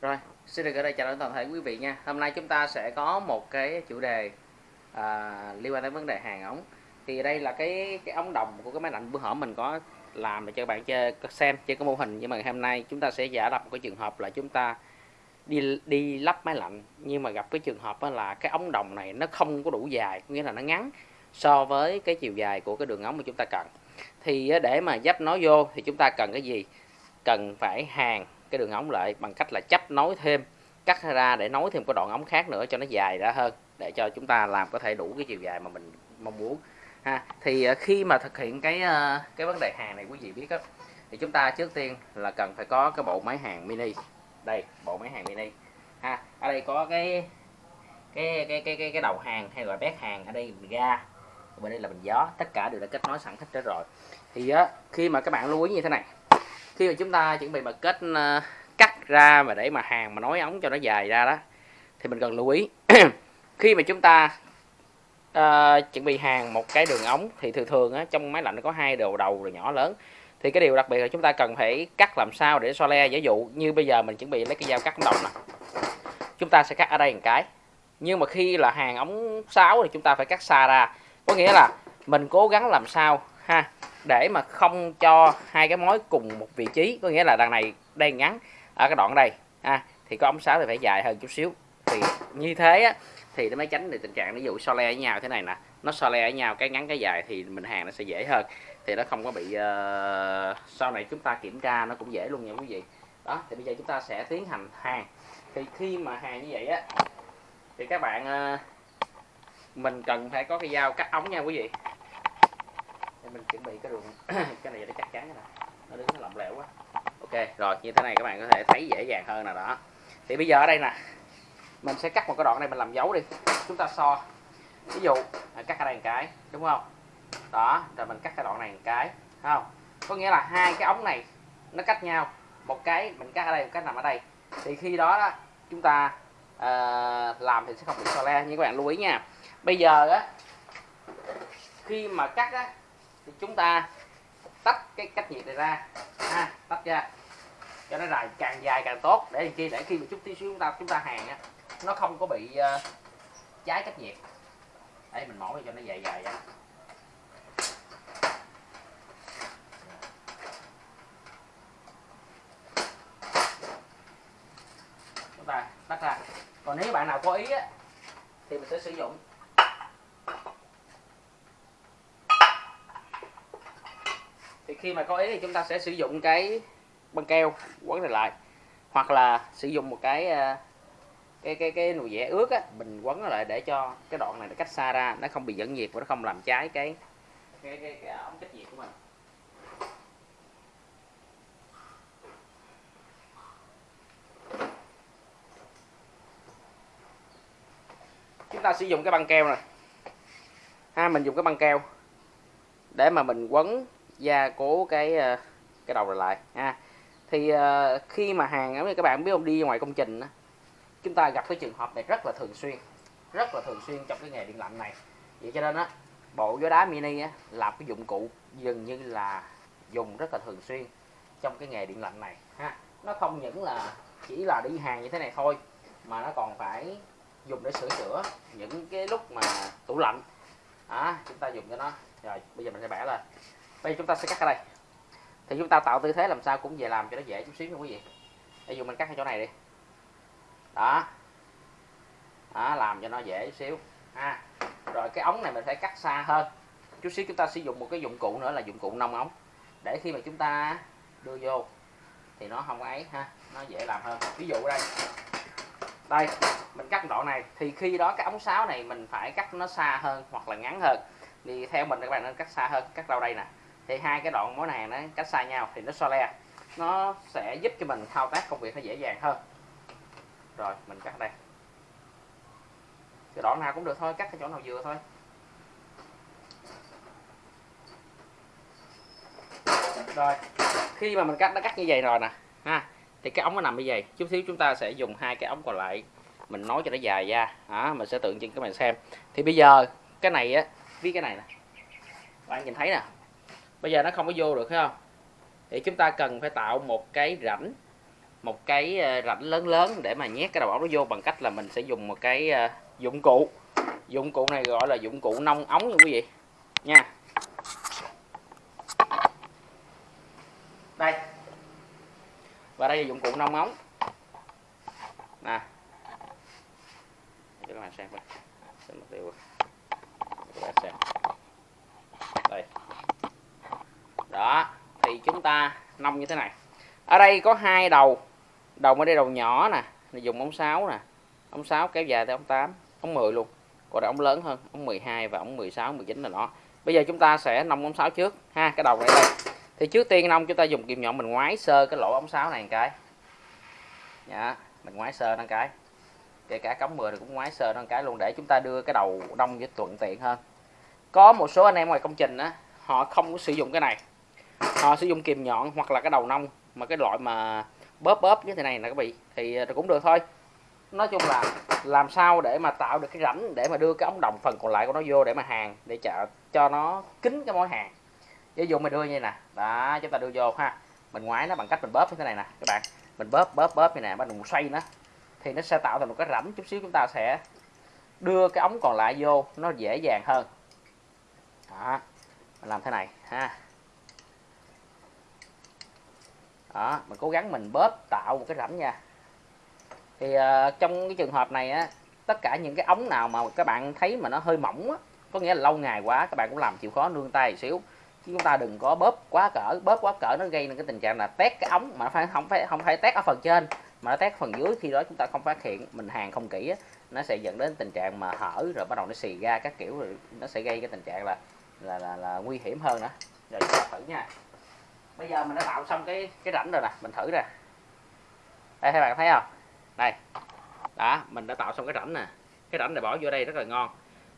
Rồi, xin được ở đây chào đón toàn thể quý vị nha. Hôm nay chúng ta sẽ có một cái chủ đề à, liên quan đến vấn đề hàng ống. Thì đây là cái cái ống đồng của cái máy lạnh bữa hổm mình có làm để cho các bạn chơi xem chơi cái mô hình nhưng mà hôm nay chúng ta sẽ giả lập một cái trường hợp là chúng ta đi đi lắp máy lạnh nhưng mà gặp cái trường hợp là cái ống đồng này nó không có đủ dài nghĩa là nó ngắn so với cái chiều dài của cái đường ống mà chúng ta cần thì để mà dắp nó vô thì chúng ta cần cái gì cần phải hàng cái đường ống lại bằng cách là chấp nối thêm cắt ra để nối thêm cái đoạn ống khác nữa cho nó dài ra hơn để cho chúng ta làm có thể đủ cái chiều dài mà mình mong muốn. Ha thì ờ, khi mà thực hiện cái ờ, cái vấn đề hàng này quý vị biết đó, thì chúng ta trước tiên là cần phải có cái bộ máy hàng mini. Đây bộ máy hàng mini. Ha ở đây có cái cái cái cái cái, cái đầu hàng hay gọi bét hàng ở đây mình ga bên đây là bình gió tất cả đều đã kết nối sẵn hết rồi. Thì á, khi mà các bạn lưu ý như thế này khi mà chúng ta chuẩn bị mà kết ờ, cắt ra mà để mà hàng mà nối ống cho nó dài ra đó thì mình cần lưu ý. Khi mà chúng ta uh, chuẩn bị hàng một cái đường ống thì thường thường á, trong máy lạnh nó có hai đầu đầu rồi nhỏ lớn. Thì cái điều đặc biệt là chúng ta cần phải cắt làm sao để so le. Giả dụ như bây giờ mình chuẩn bị lấy cái dao cắt đồng nè chúng ta sẽ cắt ở đây một cái. Nhưng mà khi là hàng ống 6 thì chúng ta phải cắt xa ra. Có nghĩa là mình cố gắng làm sao ha để mà không cho hai cái mối cùng một vị trí có nghĩa là đằng này đang ngắn ở cái đoạn đây ha thì có ống sáo thì phải dài hơn chút xíu. Thì như thế á, thì nó mới tránh được tình trạng ví dụ so le với nhau thế này nè nó so le với nhau cái ngắn cái dài thì mình hàng nó sẽ dễ hơn. Thì nó không có bị uh, sau này chúng ta kiểm tra nó cũng dễ luôn nha quý vị. Đó thì bây giờ chúng ta sẽ tiến hành hàng. Thì khi mà hàng như vậy á thì các bạn uh, mình cần phải có cái dao cắt ống nha quý vị để mình chuẩn bị cái đường cái này để chắc chắn nè. Nó đứng nó lỏng lẻo quá. Ok rồi như thế này các bạn có thể thấy dễ dàng hơn nè đó. Thì bây giờ ở đây nè mình sẽ cắt một cái đoạn này mình làm dấu đi. Chúng ta so. Ví dụ à, cắt ở đây một cái đúng không? Đó rồi mình cắt cái đoạn này một cái không? Có nghĩa là hai cái ống này nó cách nhau. Một cái mình cắt ở đây một cái nằm ở đây. Thì khi đó, đó chúng ta uh, làm thì sẽ không bị so le. Như các bạn lưu ý nha. Bây giờ á khi mà cắt á thì chúng ta tách cái cách nhiệt này ra. Ha tách ra. Cho nó dài càng dài càng tốt. Để làm chi? Để khi mà chút tí xíu chúng ta chúng ta hàng á nó không có bị ờ, uh, cháy cách nhiệt. Đây mình mổ cho nó dài dài ra chúng ta tách ra. Còn nếu bạn nào có ý á thì mình sẽ sử dụng thì khi mà có ý thì chúng ta sẽ sử dụng cái băng keo quấn này lại. Hoặc là sử dụng một cái ờ, cái cái cái nồi vẽ ướt á mình quấn nó lại để cho cái đoạn này nó cách xa ra nó không bị dẫn nhiệt và nó không làm cháy cái cái cái, cái ống cách nhiệt của mình. Chúng ta sử dụng cái băng keo này. Ha mình dùng cái băng keo để mà mình quấn gia cố cái ờ, cái đầu này lại ha. Thì uh, khi mà hàng giống như các bạn biết không đi ngoài công trình chúng ta gặp cái trường hợp này rất là thường xuyên rất là thường xuyên trong cái nghề điện lạnh này. Vậy cho nên á bộ gió đá mini á là cái dụng cụ dường như là dùng rất là thường xuyên trong cái nghề điện lạnh này ha. Nó không những là chỉ là đi hàng như thế này thôi mà nó còn phải dùng để sửa chữa những cái lúc mà tủ lạnh. À, chúng ta dùng cho nó. Rồi bây giờ mình sẽ bẻ lên bây giờ chúng ta sẽ cắt ở đây. Thì chúng ta tạo tư thế làm sao cũng về làm cho nó dễ chút xíu nha quý vị. Ví dụ mình cắt ở chỗ này đi. Đó. Đó, làm cho nó dễ chút xíu. Ha. Rồi cái ống này mình phải cắt xa hơn. Chút xíu chúng ta sử dụng một cái dụng cụ nữa là dụng cụ nông ống. Để khi mà chúng ta đưa vô thì nó không ấy ha. Nó dễ làm hơn. Ví dụ đây. Đây, mình cắt đoạn này. Thì khi đó cái ống sáo này mình phải cắt nó xa hơn hoặc là ngắn hơn. Thì theo mình các bạn nên cắt xa hơn, cắt đâu đây nè thì hai cái đoạn mối này nó cách xa nhau thì nó so le. Nó sẽ giúp cho mình thao tác công việc nó dễ dàng hơn. Rồi mình cắt đây. Cái đoạn nào cũng được thôi cắt cái chỗ nào vừa thôi. Rồi khi mà mình cắt nó cắt như vậy rồi nè ha thì cái ống nó nằm như vậy. Chút xíu chúng ta sẽ dùng hai cái ống còn lại. Mình nói cho nó dài ra đó, mình sẽ tượng trưng các bạn xem. Thì bây giờ cái này á với cái này nè. Bạn nhìn thấy nè bây giờ nó không có vô được phải không? Thì chúng ta cần phải tạo một cái rãnh, một cái ờ, rãnh lớn lớn để mà nhét cái đầu ống nó vô bằng cách là mình sẽ dùng một cái ờ, dụng cụ. Dụng cụ này gọi là dụng cụ nông ống nha quý vị. Nha. Đây. Và đây là dụng cụ nông ống. Nè. Cho các bạn xem đây đây đó, thì chúng ta nông như thế này. Ở đây có hai đầu. Đầu ở đây đầu nhỏ nè, này dùng ống 6 nè. Ống 6 kéo dài tới ống 8 ống 10 luôn. Còn ống lớn hơn, ống 12 và ống 16 19 là nó. Bây giờ chúng ta sẽ nông ống 6 trước, ha, cái đầu này đây. Thì trước tiên nông chúng ta dùng kim nhọn mình ngoái sơ cái lỗ ống 6 này một cái. Dạ mình ngoái sơ nó cái. Kể cả cống 10 thì cũng ngoái sơ nó cái luôn, để chúng ta đưa cái đầu nông với thuận tiện hơn. Có một số anh em ngoài công trình á, họ không có sử dụng cái này họ sử dụng kìm nhọn hoặc là cái đầu nông mà cái loại mà bóp bóp như thế này nè các vị thì ờ, cũng được thôi. Nói chung là làm sao để mà tạo được cái rãnh để mà đưa cái ống đồng phần còn lại của nó vô để mà hàng để cho, cho nó kín cái mối hàng. Ví dụ mình đưa như nè đó chúng ta đưa vô ha. Mình ngoái nó bằng cách mình bóp như thế này nè các bạn. Mình bóp bóp bóp như nè bắt đầu xoay nó thì nó sẽ tạo thành một cái rãnh chút xíu chúng ta sẽ đưa cái ống còn lại vô nó dễ dàng hơn. Đó mình làm thế này ha. Đó mình cố gắng mình bóp tạo một cái rãnh nha. Thì uh, trong cái trường hợp này á tất cả những cái ống nào mà các bạn thấy mà nó hơi mỏng á có nghĩa là lâu ngày quá các bạn cũng làm chịu khó nương tay một xíu. Chứ chúng ta đừng có bóp quá cỡ bóp quá cỡ nó gây nên cái tình trạng là tét cái ống mà phải không phải không phải tét ở phần trên mà nó tét phần dưới. Khi đó chúng ta không phát hiện mình hàng không kỹ á, nó sẽ dẫn đến tình trạng mà hở rồi bắt đầu nó xì ra các kiểu rồi nó sẽ gây cái tình trạng là là là, là nguy hiểm hơn nữa rồi chúng ta thử nha bây giờ mình đã tạo xong cái cái rãnh rồi nè mình thử ra đây các bạn thấy không? Đây. Đó mình đã tạo xong cái rãnh nè. Cái rãnh này bỏ vô đây rất là ngon.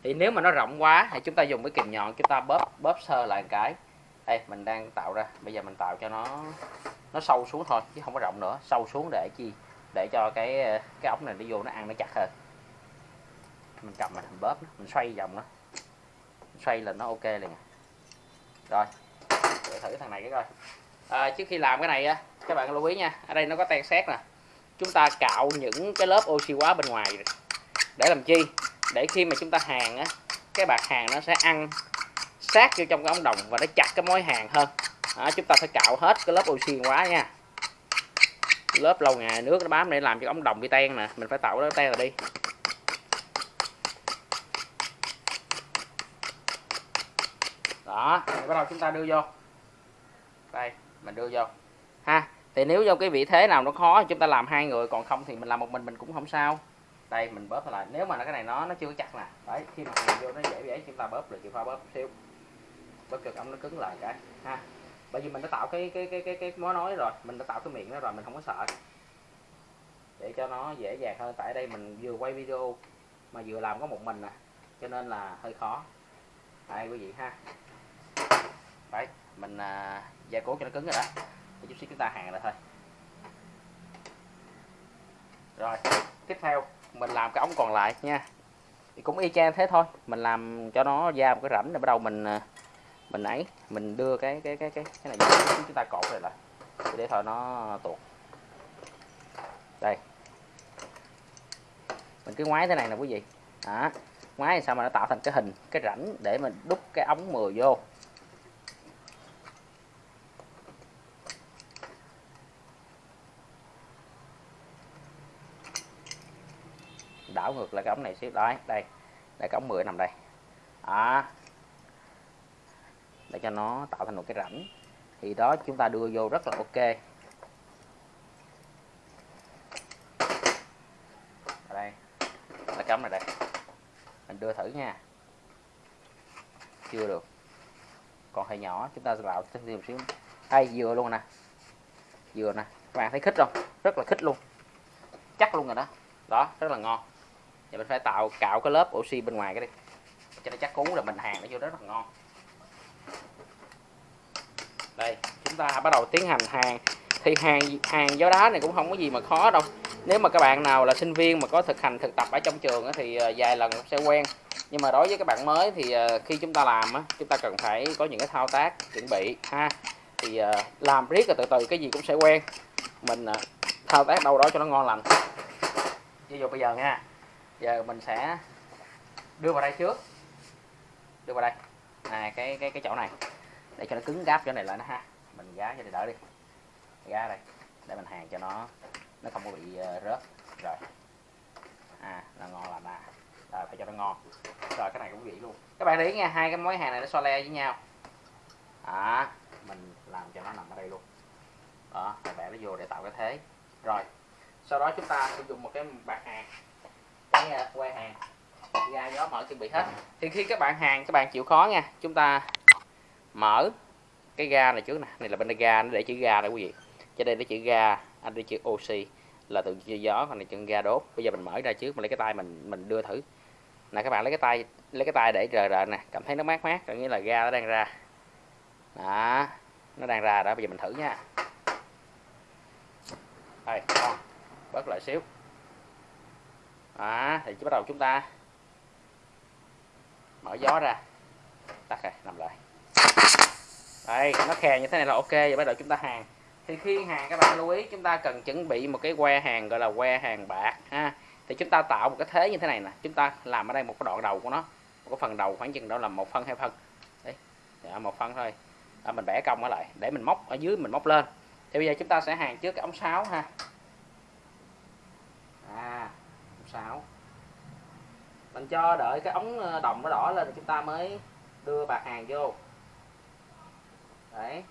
Thì nếu mà nó rộng quá thì chúng ta dùng cái kìm nhọn chúng ta bóp bóp sơ lại một cái. Đây mình đang tạo ra. Bây giờ mình tạo cho nó nó sâu xuống thôi chứ không có rộng nữa. Sâu xuống để chi? Để cho cái cái ống này đi vô nó ăn nó chặt hơn. Mình cầm mình bóp nó, mình xoay vòng nó. Xoay là nó ok liền. Rồi thử thằng này cái coi. À, trước khi làm cái này á các bạn lưu ý nha ở đây nó có tan xét nè. Chúng ta cạo những cái lớp oxy hóa bên ngoài để làm chi? Để khi mà chúng ta hàng á cái bạc hàng nó sẽ ăn sát vô trong cái ống đồng và nó chặt cái mối hàng hơn. À, chúng ta phải cạo hết cái lớp oxy hóa nha. Lớp lâu ngày nước nó bám để làm cho ống đồng bị ten nè mình phải tạo nó ten rồi đi. Đó bắt đầu chúng ta đưa vô đây, mình đưa vô. Ha, thì nếu trong cái vị thế nào nó khó, chúng ta làm hai người, còn không thì mình làm một mình mình cũng không sao. Đây, mình bóp lại. Nếu mà cái này nó nó chưa chắc nè. Đấy, khi mà mình vô nó dễ dễ chúng ta bóp rồi, chịu pha bóp xíu. Bóp cho ống nó cứng lại cái. Ha, bởi vì mình đã tạo cái cái cái cái cái mối nói rồi. Mình đã tạo cái miệng đó rồi, mình không có sợ. Để cho nó dễ dàng hơn. Tại đây mình vừa quay video mà vừa làm có một mình nè, cho nên là hơi khó. Đây quý vị ha? Đấy mình à, gia cố cho nó cứng rồi đó. Để chút xíu chúng ta hàng lại thôi. Rồi tiếp theo mình làm cái ống còn lại nha. Thì cũng y chang thế thôi. Mình làm cho nó ra một cái rãnh rồi bắt đầu mình à, mình ấy mình đưa cái cái cái cái cái này chúng ta cột này lại. Để thôi nó tuột. Đây. Mình cứ ngoái thế này nè quý vị. Đó. Ngoái sao mà nó tạo thành cái hình cái rãnh để mình đúc cái ống 10 vô. Đảo ngược lại cái ống này xíu. Đấy, đây đây cái ống 10 nằm đây. Đó. Để cho nó tạo thành một cái rãnh. Thì đó chúng ta đưa vô rất là ok. Ở đây, là cắm này đây. Mình đưa thử nha. Chưa được. Còn hơi nhỏ, chúng ta vào thêm một xíu. Hay vừa luôn nè. Vừa nè. Các bạn thấy khích không? Rất là khích luôn. Chắc luôn rồi đó. Đó, rất là ngon thì mình phải tạo cạo cái lớp oxy bên ngoài cái đi. Cho nó chắc cú là mình hàng nó vô rất là ngon. Đây, chúng ta bắt đầu tiến hành hàng thì hàng hàng gió đá này cũng không có gì mà khó đâu. Nếu mà các bạn nào là sinh viên mà có thực hành thực tập ở trong trường thì ờ, vài lần sẽ quen. Nhưng mà đối với các bạn mới thì ờ, khi chúng ta làm chúng ta cần phải có những cái thao tác chuẩn bị ha. Thì ờ, làm riết rồi từ từ cái gì cũng sẽ quen. Mình thao tác đâu đó cho nó ngon lành. Ví dụ bây giờ nha giờ mình sẽ đưa vào đây trước. Đưa vào đây. Này cái cái cái chỗ này. Để cho nó cứng gáp, chỗ này lại nó ha. Mình gá cho để đỡ đi. Gá đây. Để mình hàng cho nó nó không có bị ờ, rớt. Rồi. À là ngon lành à rồi, phải cho nó ngon. Rồi, cái này cũng vậy luôn. Các bạn để ý nha, hai cái mối hàng này nó so le với nhau. À mình làm cho nó nằm ở đây luôn. Đó, rồi bẻ nó vô để tạo cái thế. Rồi, sau đó chúng ta sử dụng một cái bạc hàng cái à, que hàng. Ga gió mở chuẩn bị hết. Thì khi các bạn hàng, các bạn chịu khó nha, chúng ta mở cái ga này trước nè. Này là bên đây ga, nó để chữ ga đây quý vị. Cho đây nó chữ ga, anh đi chữ oxy là từ chữ gió, còn này chữ ga đốt. Bây giờ mình mở ra trước, mình lấy cái tay mình mình đưa thử. Nè, các bạn lấy cái tay, lấy cái tay để rờ rờ nè, cảm thấy nó mát mát, có nghĩa là ga nó đang ra. Đó, nó đang ra đó, bây giờ mình thử nha. Đây bớt lại xíu đó thì bắt đầu chúng ta. Mở gió ra. Tắt rồi nằm lại. Đây nó khè như thế này là ok và bắt đầu chúng ta hàng. Thì khi hàng các bạn lưu ý chúng ta cần chuẩn bị một cái que hàng gọi là que hàng bạc ha. Thì chúng ta tạo một cái thế như thế này nè. Chúng ta làm ở đây một cái đoạn đầu của nó. Một cái phần đầu khoảng chừng đó là một phân hai phân. Đấy dạ, một phân thôi. À, mình bẻ cong ở lại để mình móc ở dưới mình móc lên. Thì bây giờ chúng ta sẽ hàng trước cái ống sáo ha. À ống mình cho đợi cái ống ờ, đồng nó đỏ lên thì chúng ta mới đưa bạc hàng vô. Đấy.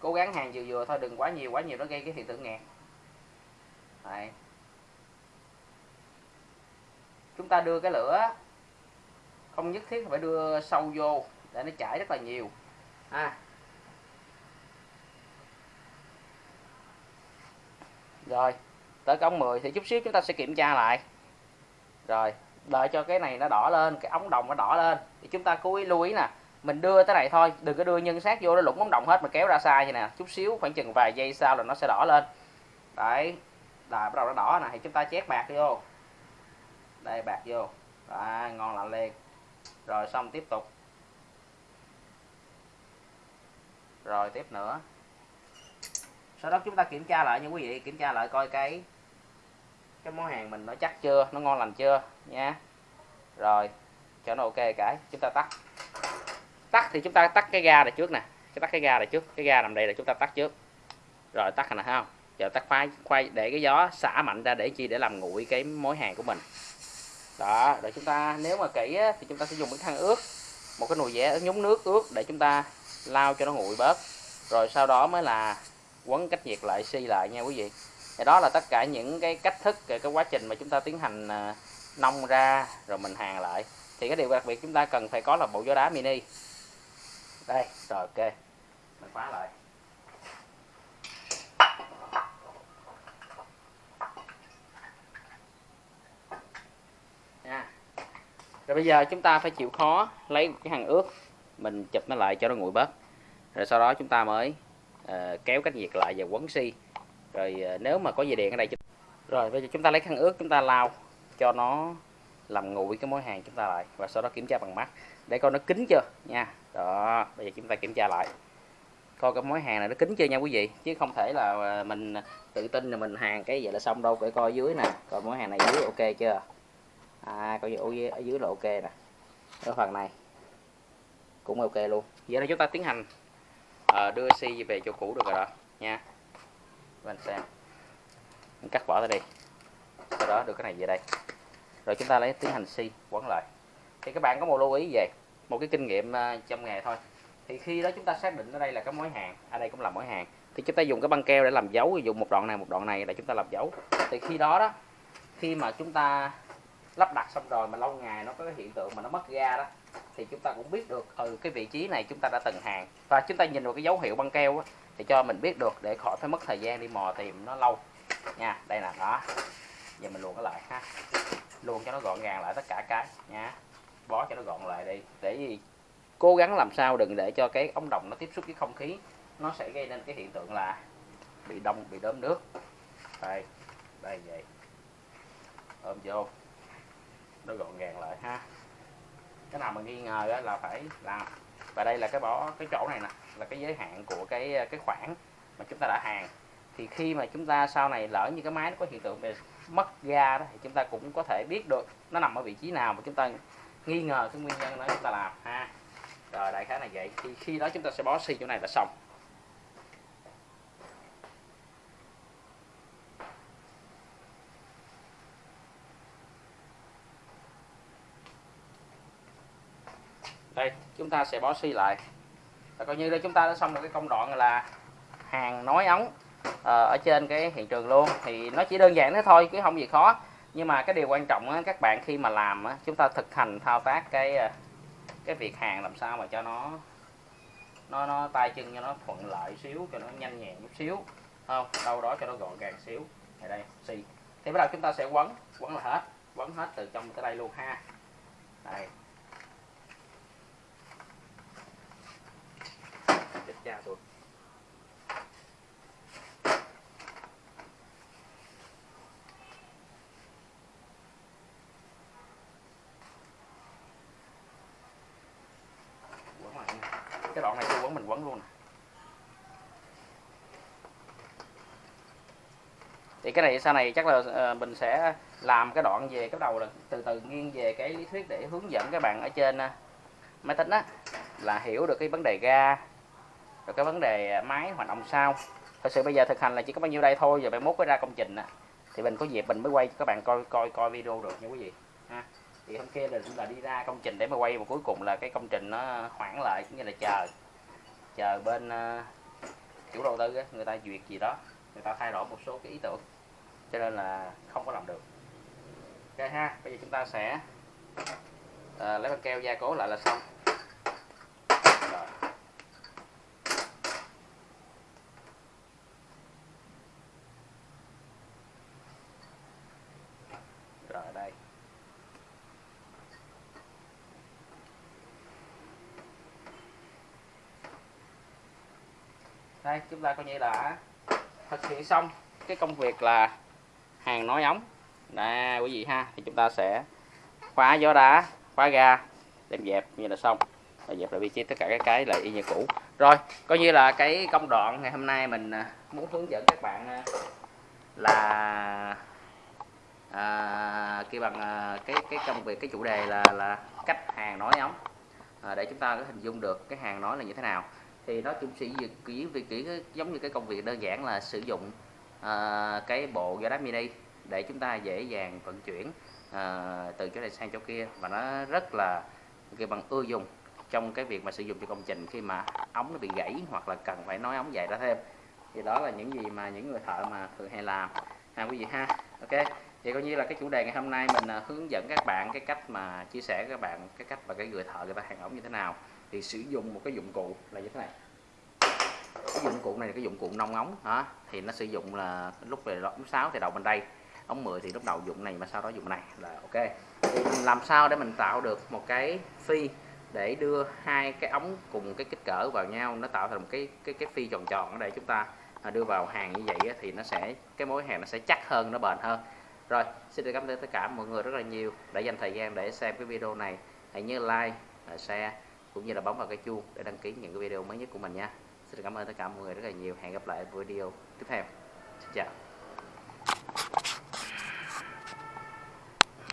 Cố gắng hàng vừa vừa thôi, đừng quá nhiều quá nhiều nó gây cái hiện tượng nghẹt. Đấy. Chúng ta đưa cái lửa không nhất thiết phải đưa sâu vô để nó chảy rất là nhiều. À. rồi tới cái ống 10 thì chút xíu chúng ta sẽ kiểm tra lại. Rồi đợi cho cái này nó đỏ lên cái ống đồng nó đỏ lên. Thì chúng ta cố ý lưu ý nè mình đưa tới này thôi đừng có đưa nhân sát vô nó lủng ống đồng hết mà kéo ra sai vậy nè. Chút xíu khoảng chừng vài giây sau là nó sẽ đỏ lên. Đấy là bắt đầu nó đỏ nè thì chúng ta chét bạc vô. Đây bạc vô. À, ngon lành liền. Rồi xong tiếp tục. Rồi tiếp nữa. Sau đó chúng ta kiểm tra lại nha quý vị kiểm tra lại coi cái cái món hàng mình nó chắc chưa nó ngon lành chưa nha. Rồi cho nó ok cái chúng ta tắt. Tắt thì chúng ta tắt cái ga này trước nè. Cái tắt cái ga này trước cái ga nằm đây là chúng ta tắt trước. Rồi tắt này thấy không? Giờ tắt khoai khoai để cái gió xả mạnh ra để chi? Để làm nguội cái mối hàng của mình. Đó rồi chúng ta nếu mà kỹ á, thì chúng ta sẽ dùng cái khăn ướt. Một cái nồi vẽ nhúng nước ướt để chúng ta lau cho nó nguội bớt. Rồi sau đó mới là quấn cách nhiệt lại xi lại nha quý vị thì đó là tất cả những cái cách thức cái quá trình mà chúng ta tiến hành à, nông ra rồi mình hàng lại. Thì cái điều đặc biệt chúng ta cần phải có là bộ gió đá mini. Đây rồi ok. Mình khóa lại. Nha. Rồi bây giờ chúng ta phải chịu khó lấy cái hàng ướt mình chụp nó lại cho nó nguội bớt. Rồi sau đó chúng ta mới uh, kéo cách nhiệt lại và quấn xi rồi ờ, nếu mà có dây điện ở đây rồi bây giờ chúng ta lấy khăn ướt chúng ta lau cho nó làm nguội cái mối hàng chúng ta lại và sau đó kiểm tra bằng mắt. Để coi nó kín chưa? Nha. Đó bây giờ chúng ta kiểm tra lại. Coi cái mối hàng này nó kín chưa nha quý vị? Chứ không thể là ờ, mình tự tin là mình hàng cái vậy là xong đâu. Phải coi dưới nè. Coi mối hàng này dưới ok chưa? À coi dưới ở dưới là ok nè. Ở phần này cũng ok luôn. Vậy là chúng ta tiến hành uh, đưa xi về chỗ cũ được rồi đó. Nha. Vâng, mình xem mình cắt bỏ ra đi. Sau đó đưa cái này về đây. Rồi chúng ta lấy tiến hành si quấn lại. Thì các bạn có một lưu ý về một cái kinh nghiệm à, trong nghề thôi. Thì khi đó chúng ta xác định ở đây là cái mối hàng ở đây cũng là mối hàng. Thì chúng ta dùng cái băng keo để làm dấu dùng một đoạn này một đoạn này để chúng ta làm dấu. Thì khi đó đó khi mà chúng ta lắp đặt xong rồi mà lâu ngày nó có cái hiện tượng mà nó mất ga đó thì chúng ta cũng biết được ừ cái vị trí này chúng ta đã từng hàng. Và chúng ta nhìn vào cái dấu hiệu băng keo á, thì cho mình biết được, để khỏi phải mất thời gian đi mò tìm nó lâu. Nha, đây là đó. Giờ mình luồn nó lại ha. Luồn cho nó gọn gàng lại tất cả cái, nha. Bó cho nó gọn lại đi. Để gì cố gắng làm sao đừng để cho cái ống đồng nó tiếp xúc với không khí. Nó sẽ gây nên cái hiện tượng là bị đông, bị đốm nước. Đây đây, vậy. Ôm vô. Nó gọn gàng lại ha. Cái nào mà nghi ngờ là phải làm. Và đây là cái bỏ cái chỗ này nè là cái giới hạn của cái ờ, cái khoản mà chúng ta đã hàng thì khi mà chúng ta sau này lỡ như cái máy nó có hiện tượng về mất ga đó, thì chúng ta cũng có thể biết được nó nằm ở vị trí nào mà chúng ta nghi ngờ cái nguyên nhân đó chúng ta làm, ha. Rồi, đại khái là vậy. Thì khi đó chúng ta sẽ bó xi chỗ này là xong. Đây, chúng ta sẽ bó xi lại là coi như đây chúng ta đã xong một cái công đoạn là hàng nối ống ờ, ở trên cái hiện trường luôn. Thì nó chỉ đơn giản thế thôi chứ không gì khó. Nhưng mà cái điều quan trọng á, các bạn khi mà làm á, chúng ta thực hành thao tác cái ờ, cái việc hàng làm sao mà cho nó nó nó tay chân cho nó thuận lợi xíu cho nó nhanh nhẹn chút xíu. Không đâu đó cho nó gọn gàng xíu. Này đây xì. Thì bắt đầu chúng ta sẽ quấn quấn là hết quấn hết từ trong tới đây luôn ha. Đây chết cha tôi quấn lại nha cái đoạn này tôi quấn, mình quấn luôn. Này thì cái này, sau này chắc là ờ, mình sẽ làm cái đoạn về cái đầu là từ từ nghiêng về cái lý thuyết để hướng dẫn các bạn ở trên ờ, máy tính á, là hiểu được cái vấn đề ga, rồi cái vấn đề ờ, máy hoạt động sao. Thật sự bây giờ thực hành là chỉ có bao nhiêu đây thôi, giờ bạn mốt mới ra công trình á. Thì mình có dịp mình mới quay cho các bạn coi coi coi video được nha quý vị, ha thì hôm kia là là đi ra công trình để mà quay mà cuối cùng là cái công trình nó hoãn lại cũng như là chờ chờ bên uh, chủ đầu tư người ta duyệt gì đó người ta thay đổi một số cái ý tưởng. Cho nên là không có làm được. Ok ha bây giờ chúng ta sẽ uh, lấy băng keo gia cố lại là xong. Rồi đây. Đây chúng ta coi như là thực hiện xong cái công việc là hàng nối ống. Nè quý vị ha thì chúng ta sẽ khóa gió đá khóa ga đem dẹp như là xong. Và dẹp lại vị trí tất cả các cái lại y như cũ. Rồi coi như là cái công đoạn ngày hôm nay mình à, muốn hướng dẫn các bạn à, là à, kêu bằng à, cái cái công việc cái chủ đề là là cách hàng nối ống. À, để chúng ta có hình dung được cái hàng nói là như thế nào thì nó cũng sẽ việc kỹ việc kỹ giống như cái công việc đơn giản là sử dụng à, cái bộ gió đá mini để chúng ta dễ dàng vận chuyển à, từ chỗ này sang chỗ kia. Và nó rất là cái bằng ưa dùng trong cái việc mà sử dụng cho công trình khi mà ống nó bị gãy hoặc là cần phải nối ống dài ra thêm. Thì đó là những gì mà những người thợ mà thường hay làm. Ha quý vị ha ok. Thì coi như là cái chủ đề ngày hôm nay mình à, hướng dẫn các bạn cái cách mà chia sẻ với các bạn cái cách mà cái người thợ người ta hàng ống như thế nào thì sử dụng một cái dụng cụ là như thế này. Cái dụng cụ này là cái dụng cụ nông ống, hả? Thì nó sử dụng là lúc về ống 6 thì đầu bên đây, ống 10 thì lúc đầu dụng này mà sau đó dụng này, là ok. Thì làm sao để mình tạo được một cái phi để đưa hai cái ống cùng cái kích cỡ vào nhau, nó tạo thành một cái cái cái phi tròn tròn ở đây chúng ta à, đưa vào hàng như vậy thì nó sẽ, cái mối hàng nó sẽ chắc hơn, nó bền hơn. Rồi, xin được cảm ơn tất cả mọi người rất là nhiều đã dành thời gian để xem cái video này. Hãy nhớ like à, share cũng như là bấm vào cái chuông để đăng ký những cái video mới nhất của mình nha. Xin cảm ơn tất cả mọi người rất là nhiều. Hẹn gặp lại video tiếp theo. Xin chào.